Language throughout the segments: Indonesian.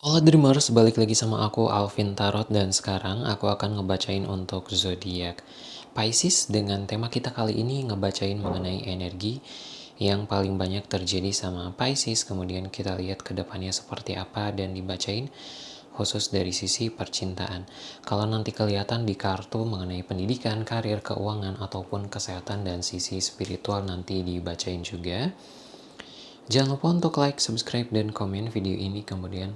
Halo Dreamers, balik lagi sama aku Alvin Tarot dan sekarang aku akan ngebacain untuk zodiak Pisces dengan tema kita kali ini ngebacain mengenai energi yang paling banyak terjadi sama Pisces kemudian kita lihat ke depannya seperti apa dan dibacain khusus dari sisi percintaan. Kalau nanti kelihatan di kartu mengenai pendidikan, karir, keuangan ataupun kesehatan dan sisi spiritual nanti dibacain juga. Jangan lupa untuk like, subscribe, dan komen video ini kemudian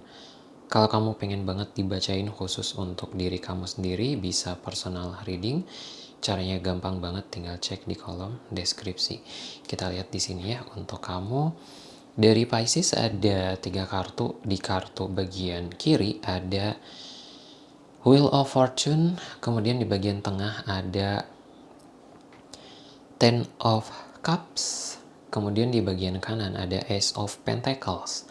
kalau kamu pengen banget dibacain khusus untuk diri kamu sendiri, bisa personal reading. Caranya gampang banget, tinggal cek di kolom deskripsi. Kita lihat di sini ya, untuk kamu. Dari Pisces ada tiga kartu. Di kartu bagian kiri ada Wheel of Fortune, kemudian di bagian tengah ada Ten of Cups, kemudian di bagian kanan ada Ace of Pentacles.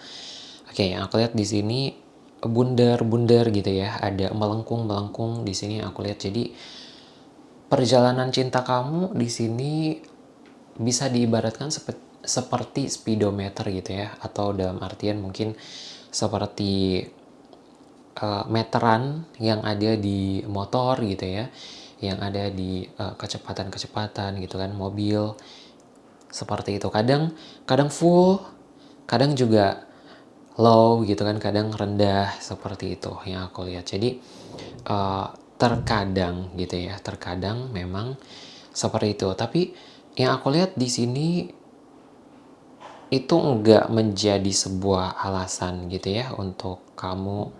Oke, yang aku lihat di sini bundar-bundar gitu ya, ada melengkung-melengkung di sini aku lihat. Jadi perjalanan cinta kamu di sini bisa diibaratkan seperti seperti speedometer gitu ya, atau dalam artian mungkin seperti uh, meteran yang ada di motor gitu ya, yang ada di eh, kecepatan-kecepatan uh, gitu kan, mobil seperti itu. Kadang kadang full, kadang juga low gitu kan kadang rendah seperti itu yang aku lihat. Jadi uh, terkadang gitu ya terkadang memang seperti itu. Tapi yang aku lihat di sini itu enggak menjadi sebuah alasan gitu ya untuk kamu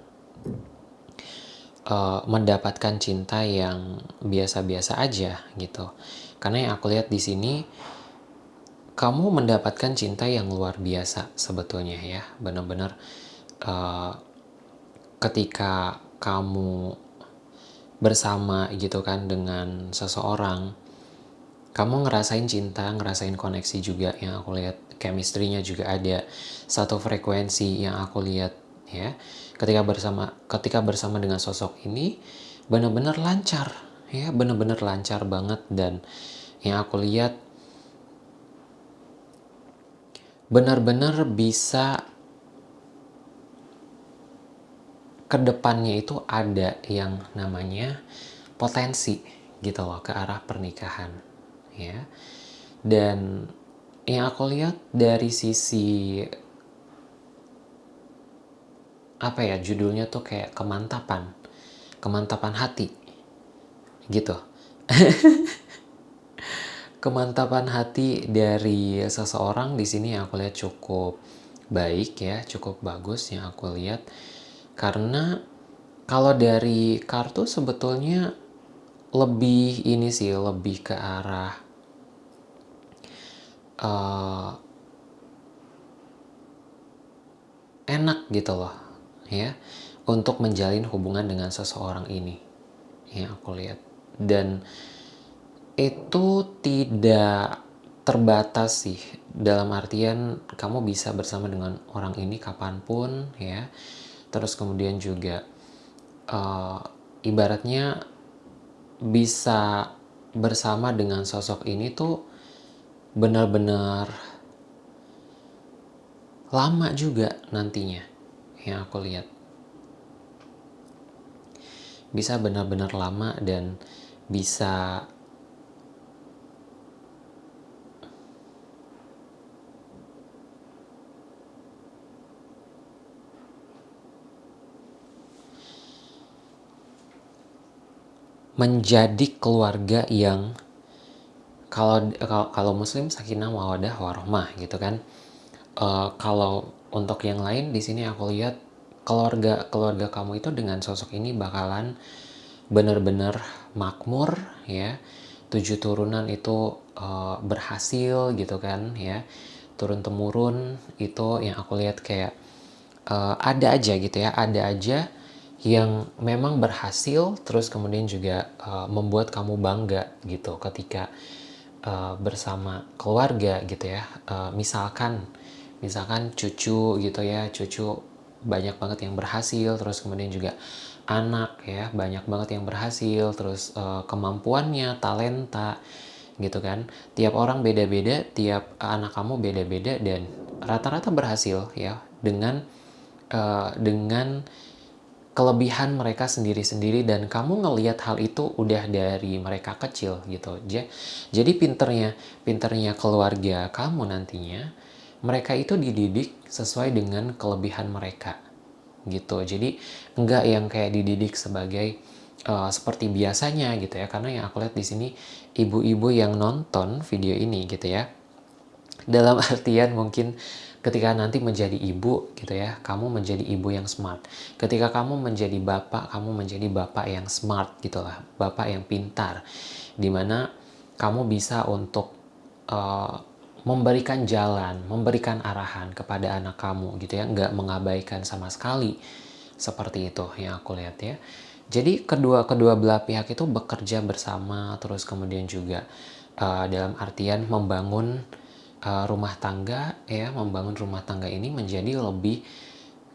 uh, mendapatkan cinta yang biasa-biasa aja gitu. Karena yang aku lihat di sini kamu mendapatkan cinta yang luar biasa sebetulnya ya benar-benar uh, ketika kamu bersama gitu kan dengan seseorang kamu ngerasain cinta ngerasain koneksi juga yang aku lihat chemistry-nya juga ada satu frekuensi yang aku lihat ya ketika bersama ketika bersama dengan sosok ini benar-benar lancar ya benar-benar lancar banget dan yang aku lihat benar-benar bisa ke depannya itu ada yang namanya potensi gitu loh ke arah pernikahan ya. Dan yang aku lihat dari sisi apa ya judulnya tuh kayak kemantapan kemantapan hati gitu kemantapan hati dari seseorang di sini aku lihat cukup baik ya, cukup bagus yang aku lihat. Karena kalau dari kartu sebetulnya lebih ini sih, lebih ke arah uh, enak gitu loh ya untuk menjalin hubungan dengan seseorang ini yang aku lihat dan itu tidak terbatas sih. Dalam artian kamu bisa bersama dengan orang ini kapan pun ya. Terus kemudian juga uh, ibaratnya bisa bersama dengan sosok ini tuh benar-benar lama juga nantinya yang aku lihat. Bisa benar-benar lama dan bisa menjadi keluarga yang kalau kalau muslim sakinah mawadah warohmah gitu kan. Uh, kalau untuk yang lain di sini aku lihat keluarga keluarga kamu itu dengan sosok ini bakalan benar-benar makmur ya. Tujuh turunan itu uh, berhasil gitu kan ya. Turun temurun itu yang aku lihat kayak uh, ada aja gitu ya ada aja yang memang berhasil terus kemudian juga uh, membuat kamu bangga gitu ketika uh, bersama keluarga gitu ya. Uh, misalkan misalkan cucu gitu ya cucu banyak banget yang berhasil terus kemudian juga anak ya banyak banget yang berhasil terus uh, kemampuannya talenta gitu kan. Tiap orang beda-beda tiap anak kamu beda-beda dan rata-rata berhasil ya dengan uh, dengan kelebihan mereka sendiri-sendiri dan kamu ngelihat hal itu udah dari mereka kecil gitu. Jadi pinternya, pinternya keluarga kamu nantinya, mereka itu dididik sesuai dengan kelebihan mereka gitu. Jadi enggak yang kayak dididik sebagai uh, seperti biasanya gitu ya. Karena yang aku lihat di sini ibu-ibu yang nonton video ini gitu ya. Dalam artian mungkin ketika nanti menjadi ibu gitu ya, kamu menjadi ibu yang smart. Ketika kamu menjadi bapak, kamu menjadi bapak yang smart gitulah, bapak yang pintar. Di mana kamu bisa untuk uh, memberikan jalan, memberikan arahan kepada anak kamu gitu ya, nggak mengabaikan sama sekali. Seperti itu yang aku lihat ya. Jadi kedua kedua belah pihak itu bekerja bersama, terus kemudian juga uh, dalam artian membangun rumah tangga ya membangun rumah tangga ini menjadi lebih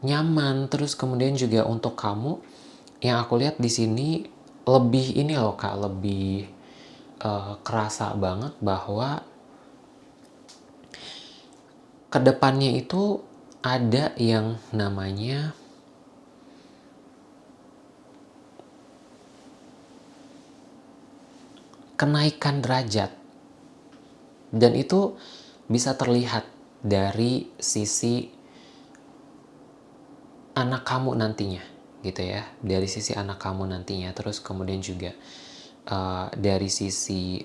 nyaman. Terus kemudian juga untuk kamu yang aku lihat di sini lebih ini loh kak lebih uh, kerasa banget bahwa ke depannya itu ada yang namanya kenaikan derajat. Dan itu bisa terlihat dari sisi anak kamu nantinya gitu ya. Dari sisi anak kamu nantinya. Terus kemudian juga uh, dari sisi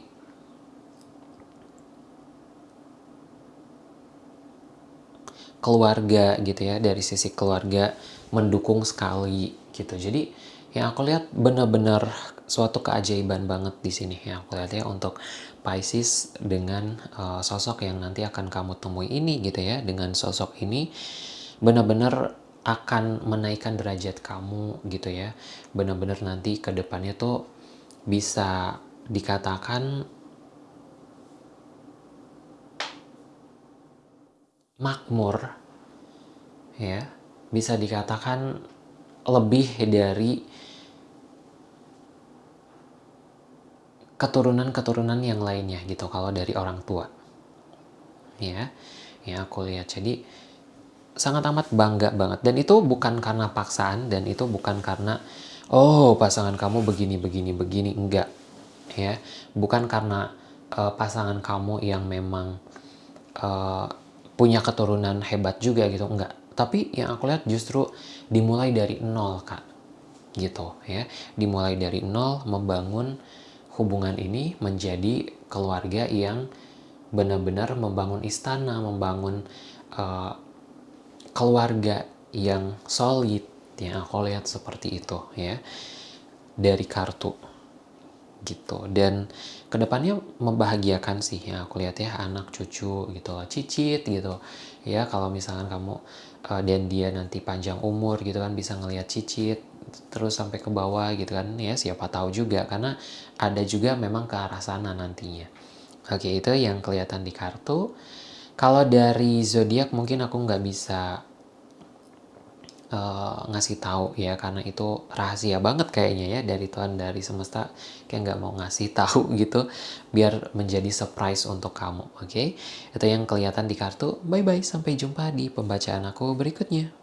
keluarga gitu ya. Dari sisi keluarga mendukung sekali gitu. Jadi yang aku lihat benar-benar suatu keajaiban banget di sini. Yang aku lihat ya untuk Pisces dengan uh, sosok yang nanti akan kamu temui ini gitu ya. Dengan sosok ini benar-benar akan menaikkan derajat kamu gitu ya. Benar-benar nanti ke depannya tuh bisa dikatakan makmur ya. Bisa dikatakan lebih dari keturunan-keturunan yang lainnya gitu kalau dari orang tua. Ya ya aku lihat. Jadi sangat amat bangga banget. Dan itu bukan karena paksaan dan itu bukan karena oh pasangan kamu begini begini begini. Enggak. Ya bukan karena uh, pasangan kamu yang memang uh, punya keturunan hebat juga gitu. Enggak tapi yang aku lihat justru dimulai dari nol kak. Gitu ya. Dimulai dari nol membangun hubungan ini menjadi keluarga yang benar-benar membangun istana, membangun uh, keluarga yang solid yang aku lihat seperti itu ya. Dari kartu. Gitu. Dan ke depannya membahagiakan sih ya aku lihat ya anak cucu gitu cicit gitu ya kalau misalkan kamu uh, dan dia nanti panjang umur gitu kan bisa ngelihat cicit terus sampai ke bawah gitu kan ya siapa tahu juga. Karena ada juga memang ke arah sana nantinya. Oke itu yang kelihatan di kartu. Kalau dari zodiak mungkin aku nggak bisa uh, ngasih tahu ya karena itu rahasia banget kayaknya ya dari Tuhan dari semesta. Kayak nggak mau ngasih tahu gitu biar menjadi surprise untuk kamu oke? Okay? itu yang kelihatan di kartu. Bye bye sampai jumpa di pembacaan aku berikutnya